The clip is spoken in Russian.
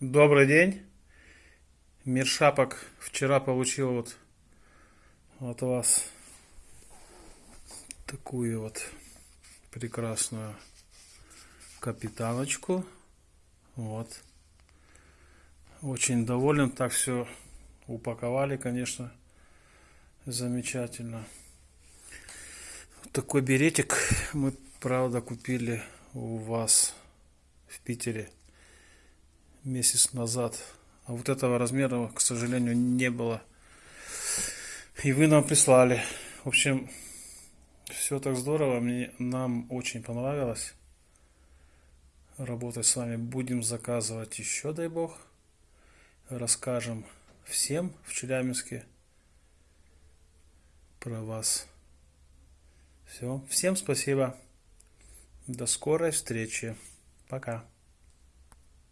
Добрый день. Мир шапок вчера получил вот от вас такую вот прекрасную капитаночку. Вот. Очень доволен. Так все упаковали, конечно. Замечательно. Вот такой беретик мы, правда, купили у вас в Питере месяц назад. А вот этого размера, к сожалению, не было. И вы нам прислали. В общем, все так здорово. Мне, нам очень понравилось работать с вами. Будем заказывать еще, дай бог. Расскажем всем в Челябинске про вас. Все. Всем спасибо. До скорой встречи. Пока.